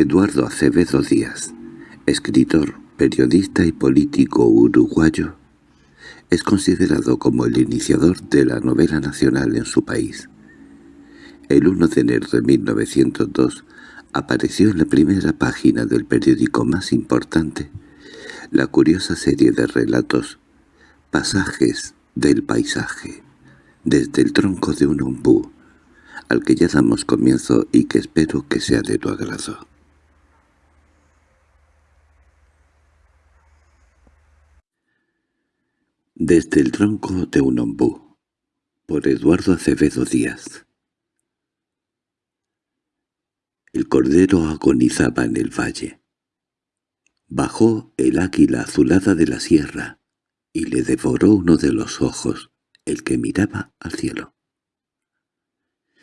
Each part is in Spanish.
Eduardo Acevedo Díaz, escritor, periodista y político uruguayo, es considerado como el iniciador de la novela nacional en su país. El 1 de enero de 1902 apareció en la primera página del periódico más importante la curiosa serie de relatos Pasajes del paisaje, desde el tronco de un ombú, al que ya damos comienzo y que espero que sea de tu agrado. Desde el tronco de un ombú, por Eduardo Acevedo Díaz El cordero agonizaba en el valle. Bajó el águila azulada de la sierra y le devoró uno de los ojos, el que miraba al cielo.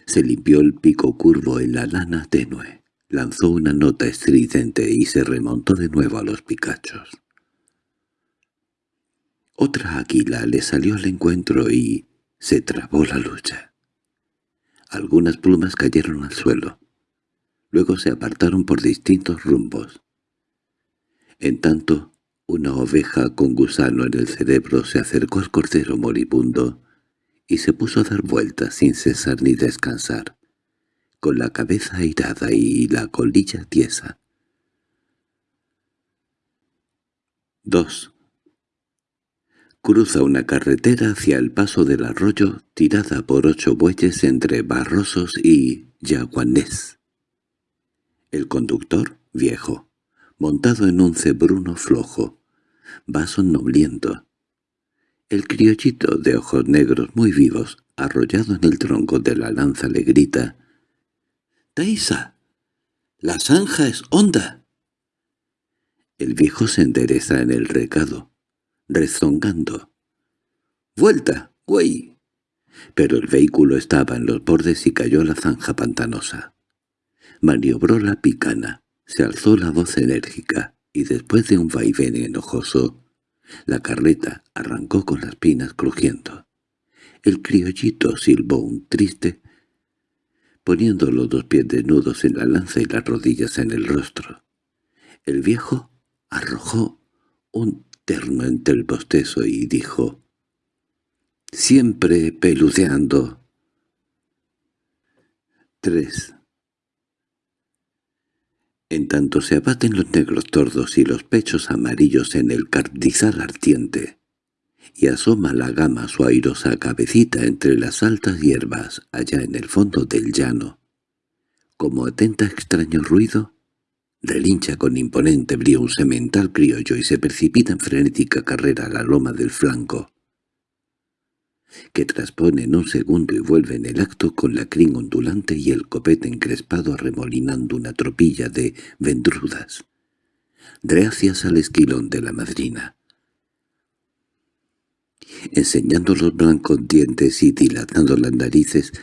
Se limpió el pico curvo en la lana tenue, lanzó una nota estridente y se remontó de nuevo a los picachos. Otra águila le salió al encuentro y se trabó la lucha. Algunas plumas cayeron al suelo. Luego se apartaron por distintos rumbos. En tanto, una oveja con gusano en el cerebro se acercó al cordero moribundo y se puso a dar vueltas sin cesar ni descansar, con la cabeza airada y la colilla tiesa. 2. Cruza una carretera hacia el paso del arroyo tirada por ocho bueyes entre Barrosos y Yaguanés. El conductor, viejo, montado en un cebruno flojo, va somnoliento. El criollito de ojos negros muy vivos, arrollado en el tronco de la lanza, le grita «¡Taisa! ¡La zanja es honda!» El viejo se endereza en el recado rezongando. —¡Vuelta, güey! Pero el vehículo estaba en los bordes y cayó la zanja pantanosa. Maniobró la picana, se alzó la voz enérgica, y después de un vaivén enojoso, la carreta arrancó con las pinas crujiendo. El criollito silbó un triste, poniendo los dos pies desnudos en la lanza y las rodillas en el rostro. El viejo arrojó un terno entre el bostezo y dijo «Siempre peludeando». 3. En tanto se abaten los negros tordos y los pechos amarillos en el cardizal ardiente, y asoma la gama su airosa cabecita entre las altas hierbas allá en el fondo del llano, como atenta extraño ruido, Relincha con imponente brío un semental criollo y se precipita en frenética carrera a la loma del flanco, que traspone en un segundo y vuelve en el acto con la crin ondulante y el copete encrespado arremolinando una tropilla de vendrudas, reacias al esquilón de la madrina. Enseñando los blancos dientes y dilatando las narices,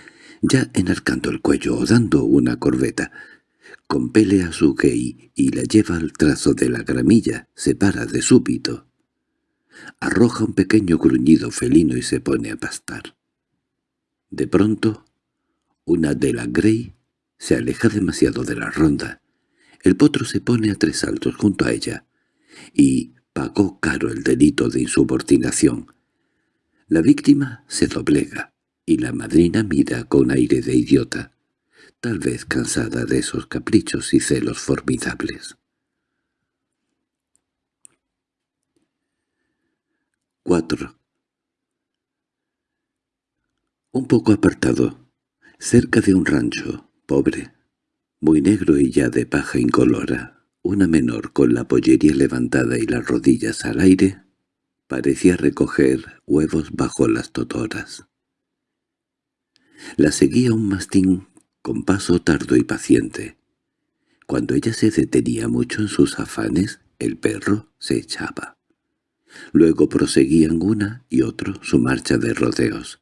ya enarcando el cuello o dando una corbeta, compele a su gay y la lleva al trazo de la gramilla, se para de súbito. Arroja un pequeño gruñido felino y se pone a pastar. De pronto, una de la Grey se aleja demasiado de la ronda. El potro se pone a tres saltos junto a ella, y pagó caro el delito de insubordinación. La víctima se doblega, y la madrina mira con aire de idiota tal vez cansada de esos caprichos y celos formidables. 4. Un poco apartado, cerca de un rancho, pobre, muy negro y ya de paja incolora, una menor con la pollería levantada y las rodillas al aire, parecía recoger huevos bajo las totoras. La seguía un mastín con paso tardo y paciente. Cuando ella se detenía mucho en sus afanes, el perro se echaba. Luego proseguían una y otro su marcha de rodeos.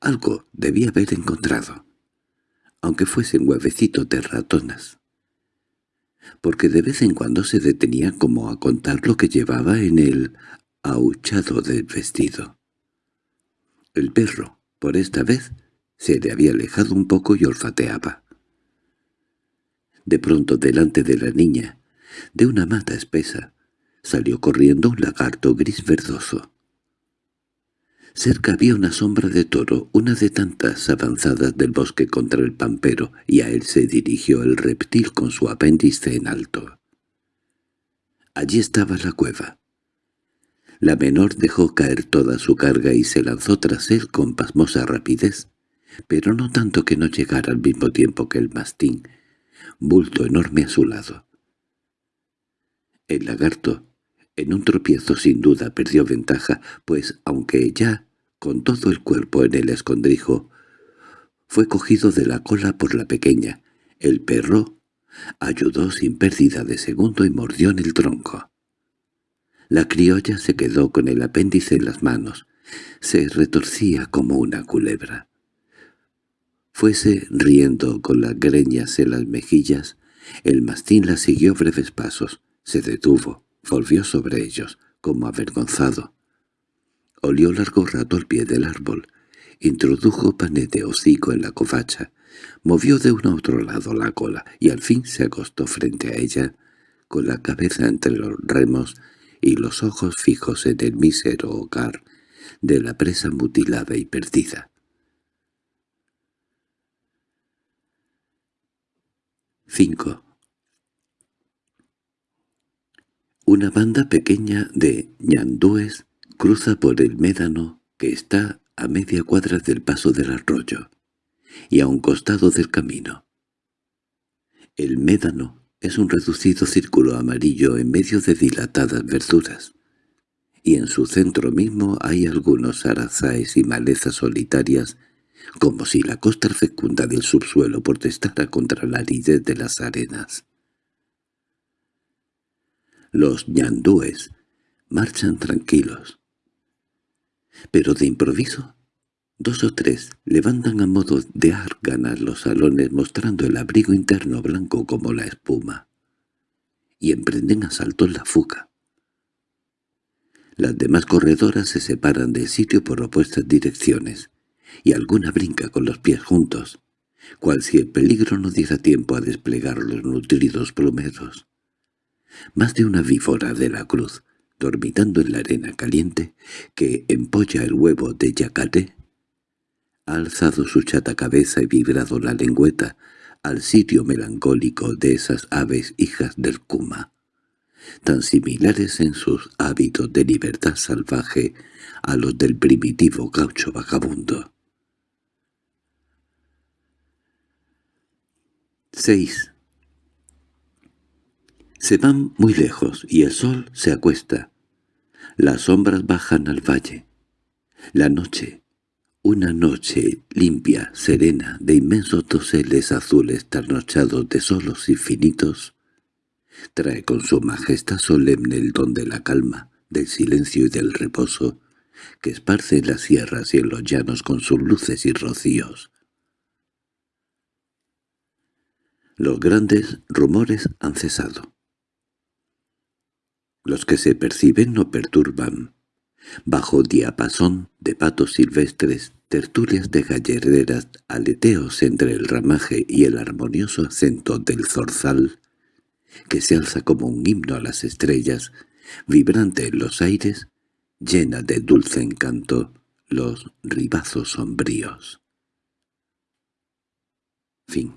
Algo debía haber encontrado, aunque fuesen huevecitos de ratonas, porque de vez en cuando se detenía como a contar lo que llevaba en el ahuchado del vestido. El perro, por esta vez, se le había alejado un poco y olfateaba. De pronto delante de la niña, de una mata espesa, salió corriendo un lagarto gris verdoso. Cerca había una sombra de toro, una de tantas avanzadas del bosque contra el pampero, y a él se dirigió el reptil con su apéndice en alto. Allí estaba la cueva. La menor dejó caer toda su carga y se lanzó tras él con pasmosa rapidez, pero no tanto que no llegara al mismo tiempo que el mastín, bulto enorme a su lado. El lagarto, en un tropiezo sin duda perdió ventaja, pues aunque ya, con todo el cuerpo en el escondrijo, fue cogido de la cola por la pequeña. El perro ayudó sin pérdida de segundo y mordió en el tronco. La criolla se quedó con el apéndice en las manos. Se retorcía como una culebra. Fuese riendo con las greñas en las mejillas, el mastín la siguió breves pasos, se detuvo, volvió sobre ellos, como avergonzado. Olió largo rato al pie del árbol, introdujo pané de hocico en la covacha, movió de uno a otro lado la cola y al fin se acostó frente a ella, con la cabeza entre los remos y los ojos fijos en el mísero hogar de la presa mutilada y perdida. 5. Una banda pequeña de ñandúes cruza por el médano que está a media cuadra del paso del arroyo y a un costado del camino. El médano es un reducido círculo amarillo en medio de dilatadas verduras, y en su centro mismo hay algunos arazáes y malezas solitarias como si la costa fecunda del subsuelo protestara contra la aridez de las arenas. Los ñandúes marchan tranquilos. Pero de improviso, dos o tres levantan a modo de árganas los salones mostrando el abrigo interno blanco como la espuma, y emprenden asaltos la fuga. Las demás corredoras se separan del sitio por opuestas direcciones, y alguna brinca con los pies juntos, cual si el peligro no diera tiempo a desplegar los nutridos plumeros. Más de una vífora de la cruz, dormitando en la arena caliente, que empolla el huevo de yacaré, ha alzado su chata cabeza y vibrado la lengüeta al sitio melancólico de esas aves hijas del Kuma, tan similares en sus hábitos de libertad salvaje a los del primitivo gaucho vagabundo. 6. Se van muy lejos y el sol se acuesta. Las sombras bajan al valle. La noche, una noche limpia, serena, de inmensos doseles azules trasnochados de solos infinitos, trae con su majestad solemne el don de la calma, del silencio y del reposo, que esparce las sierras y en los llanos con sus luces y rocíos. Los grandes rumores han cesado. Los que se perciben no perturban. Bajo diapasón de patos silvestres, tertulias de gallereras, aleteos entre el ramaje y el armonioso acento del zorzal, que se alza como un himno a las estrellas, vibrante en los aires, llena de dulce encanto los ribazos sombríos. Fin